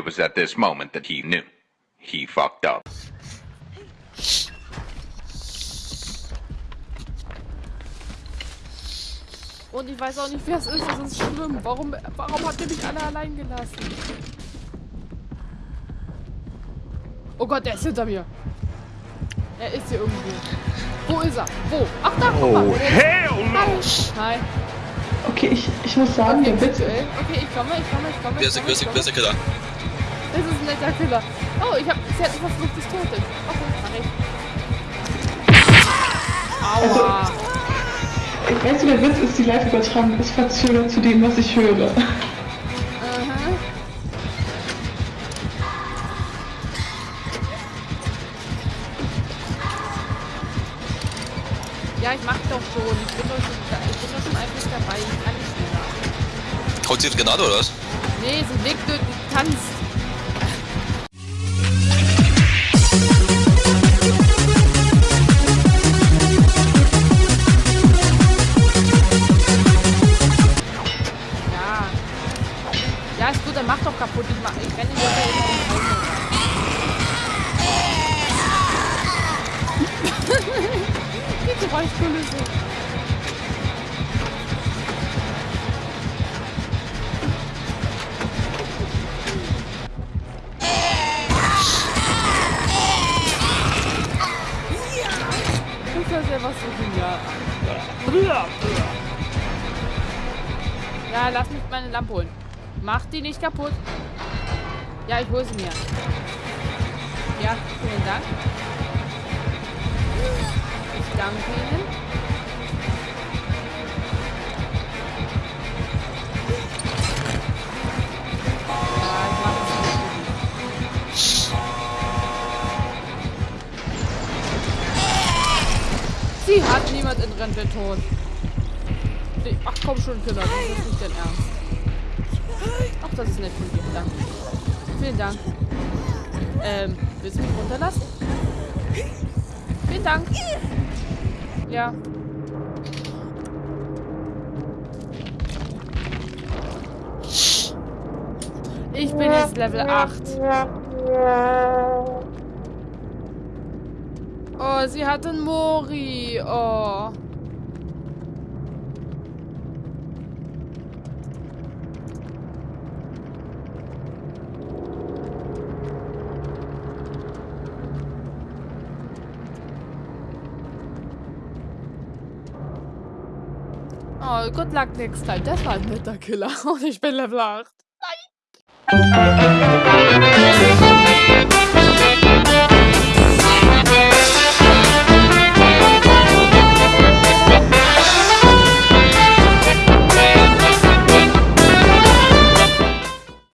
It was at this moment that he knew. He fucked up. Und ich weiß auch nicht, wer es ist. Das ist schlimm. Warum, warum habt ihr mich alle allein gelassen? Oh Gott, der ist hinter mir. Er ist hier irgendwo. Wo ist er? Wo? Ach, da, guck mal. Oh, hell Hi. no! Hi. Okay, ich, ich muss sagen, Okay, der Witz okay, okay, ich komme, ich komme, ich komme. Wer ist der, wer ist der Killer? Das ist ein netter Killer. Oh, ich hab, sie hat etwas Verfluchtes Totes. Okay, mach ich. Aua. Ich weiß, der Witz ist, die Live-Übertragung ist verzögert zu dem, was ich höre. Aha. Ja, ich mach doch schon. Ich bin doch schon, ich bin doch schon eigentlich dabei. Ich kann nicht schneller. Haut sie jetzt Granate oder was? Nee, sie legt durch, die tanzt. Gut, dann mach doch kaputt. Ich, mach, ich renne hier Die Geräuschkulisse. Das ist ja selber so genial. Ja, lass mich meine Lampe holen. Mach die nicht kaputt. Ja, ich hole sie mir. Ja, vielen Dank. Ich danke Ihnen. Sie hat niemand in Rente tot. Ach komm schon, Killer, das ist nicht dein Ernst. Ach, das ist nett von dir. Danke. Vielen Dank. Ähm, willst du mich runterlassen? Vielen Dank. Ja. Ich bin jetzt Level 8. Oh, sie hat einen Mori. Oh. Oh, good luck next time. Das war ein netter Killer. Und ich bin Level 8. Nein.